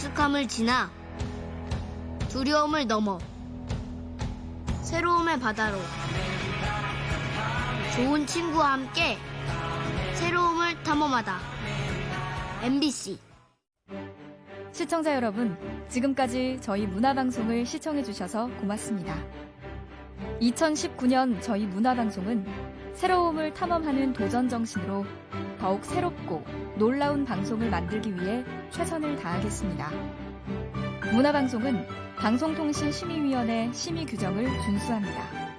익숙함을 지나 두려움을 넘어 새로움의 바다로 좋은 친구와 함께 새로움을 탐험하다. MBC 시청자 여러분, 지금까지 저희 문화방송을 시청해주셔서 고맙습니다. 2019년 저희 문화방송은 새로움을 탐험하는 도전 정신으로 더욱 새롭고 놀라운 방송을 만들기 위해 최선을 다하겠습니다. 문화방송은 방송통신심의위원회 심의 규정을 준수합니다.